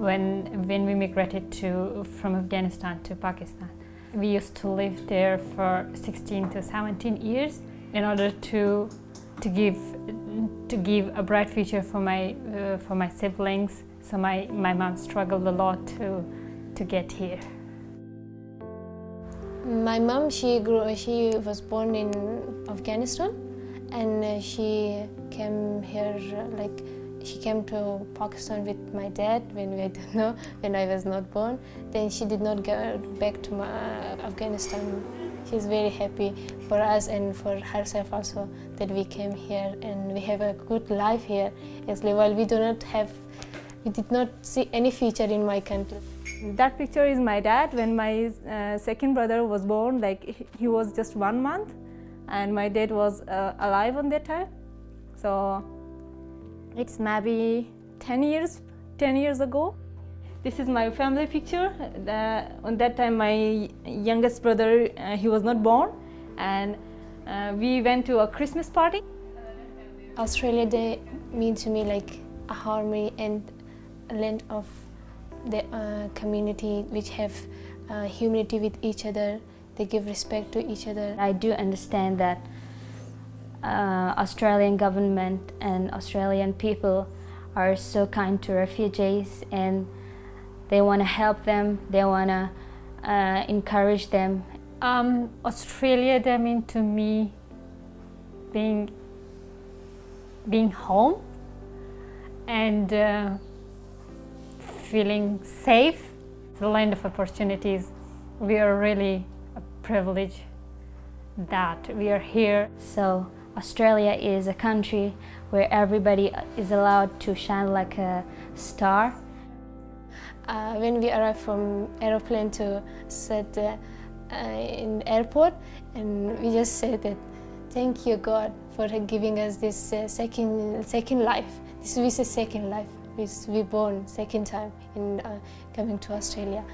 when, when we migrated to, from Afghanistan to Pakistan. We used to live there for 16 to 17 years in order to, to, give, to give a bright future for my, uh, for my siblings. So my, my mom struggled a lot to, to get here. My mom, she grew, she was born in Afghanistan, and she came here like she came to Pakistan with my dad when we I don't know when I was not born. Then she did not go back to my, Afghanistan. She's very happy for us and for herself also that we came here and we have a good life here. Actually, while we do not have, we did not see any future in my country. That picture is my dad when my uh, second brother was born, like he was just one month and my dad was uh, alive on that time. So it's maybe 10 years, 10 years ago. This is my family picture. The, on that time my youngest brother, uh, he was not born and uh, we went to a Christmas party. Australia Day mean to me like a harmony and a land of the uh, community which have uh, humanity with each other. They give respect to each other. I do understand that uh, Australian government and Australian people are so kind to refugees and they want to help them, they want to uh, encourage them. Um, Australia, that mean to me being, being home and uh, feeling safe. It's a land of opportunities. We are really a privilege that we are here. So Australia is a country where everybody is allowed to shine like a star. Uh, when we arrived from aeroplane to set uh, in airport and we just said that thank you God for giving us this uh, second second life. This is a second life we born second time in uh, coming to Australia.